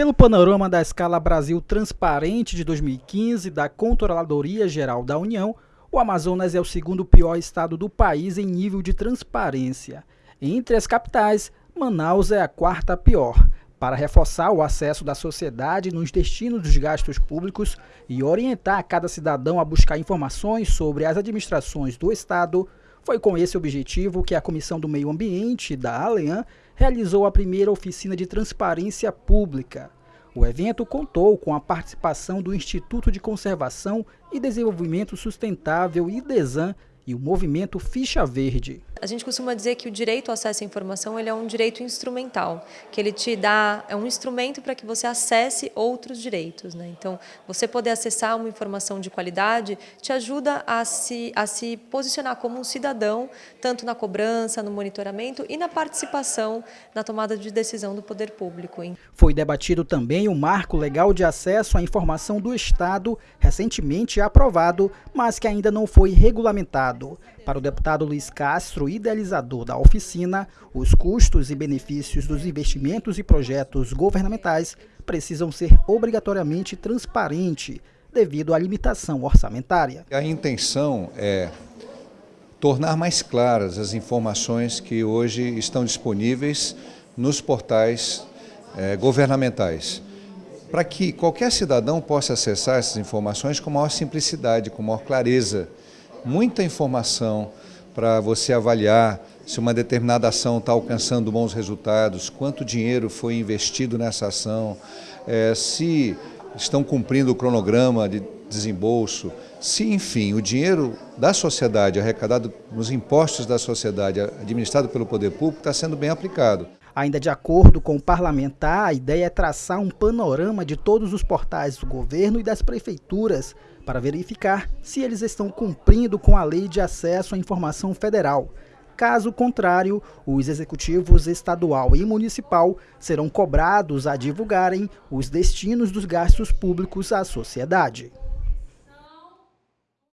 Pelo panorama da escala Brasil Transparente de 2015 da Controladoria Geral da União, o Amazonas é o segundo pior estado do país em nível de transparência. Entre as capitais, Manaus é a quarta pior. Para reforçar o acesso da sociedade nos destinos dos gastos públicos e orientar cada cidadão a buscar informações sobre as administrações do Estado, foi com esse objetivo que a Comissão do Meio Ambiente da Alean realizou a primeira oficina de transparência pública. O evento contou com a participação do Instituto de Conservação e Desenvolvimento Sustentável IDESAN e o movimento Ficha Verde. A gente costuma dizer que o direito ao acesso à informação ele é um direito instrumental, que ele te dá é um instrumento para que você acesse outros direitos. Né? Então, você poder acessar uma informação de qualidade te ajuda a se, a se posicionar como um cidadão, tanto na cobrança, no monitoramento e na participação na tomada de decisão do poder público. Foi debatido também o marco legal de acesso à informação do Estado, recentemente aprovado, mas que ainda não foi regulamentado. Para o deputado Luiz Castro, idealizador da oficina, os custos e benefícios dos investimentos e projetos governamentais precisam ser obrigatoriamente transparentes devido à limitação orçamentária. A intenção é tornar mais claras as informações que hoje estão disponíveis nos portais eh, governamentais, para que qualquer cidadão possa acessar essas informações com maior simplicidade, com maior clareza. Muita informação, para você avaliar se uma determinada ação está alcançando bons resultados, quanto dinheiro foi investido nessa ação, é, se estão cumprindo o cronograma de desembolso, se, enfim, o dinheiro da sociedade, arrecadado nos impostos da sociedade, administrado pelo poder público, está sendo bem aplicado. Ainda de acordo com o parlamentar, a ideia é traçar um panorama de todos os portais do governo e das prefeituras para verificar se eles estão cumprindo com a Lei de Acesso à Informação Federal. Caso contrário, os executivos estadual e municipal serão cobrados a divulgarem os destinos dos gastos públicos à sociedade.